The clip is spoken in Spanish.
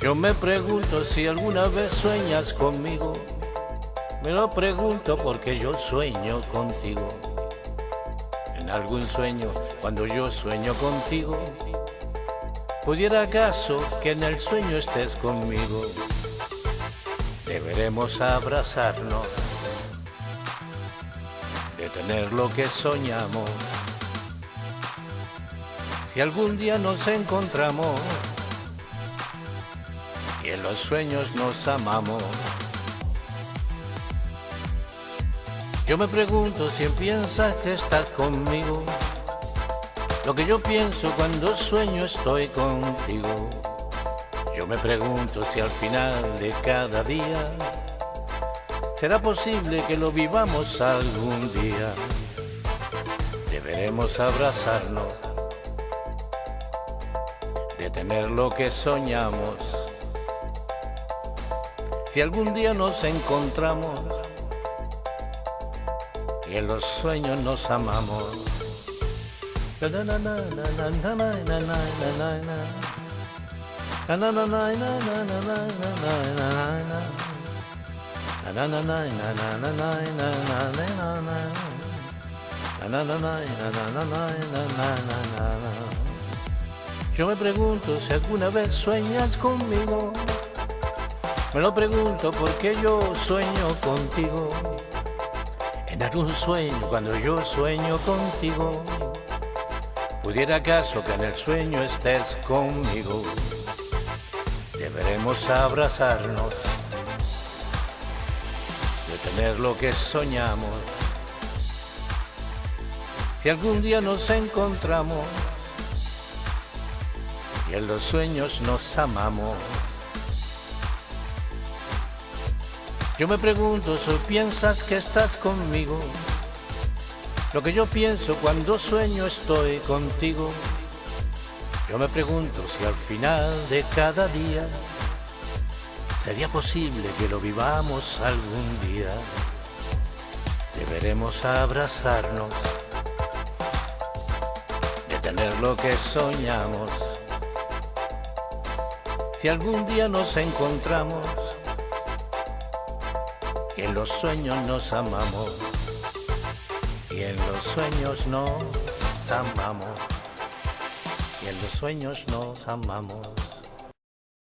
Yo me pregunto si alguna vez sueñas conmigo. Me lo pregunto porque yo sueño contigo. En algún sueño, cuando yo sueño contigo, pudiera acaso que en el sueño estés conmigo. Deberemos abrazarnos, de tener lo que soñamos. Si algún día nos encontramos, en los sueños nos amamos. Yo me pregunto si piensas que estás conmigo, lo que yo pienso cuando sueño estoy contigo. Yo me pregunto si al final de cada día será posible que lo vivamos algún día. Deberemos abrazarnos, de tener lo que soñamos si algún día nos encontramos y en los sueños nos amamos. Yo me pregunto si alguna vez sueñas conmigo me lo pregunto porque yo sueño contigo. En algún sueño, cuando yo sueño contigo, pudiera acaso que en el sueño estés conmigo. Deberemos abrazarnos, de tener lo que soñamos. Si algún día nos encontramos y en los sueños nos amamos. Yo me pregunto si piensas que estás conmigo. Lo que yo pienso cuando sueño estoy contigo. Yo me pregunto si al final de cada día sería posible que lo vivamos algún día. Deberemos abrazarnos, de tener lo que soñamos. Si algún día nos encontramos, en los sueños nos amamos y en los sueños nos amamos y en los sueños nos amamos.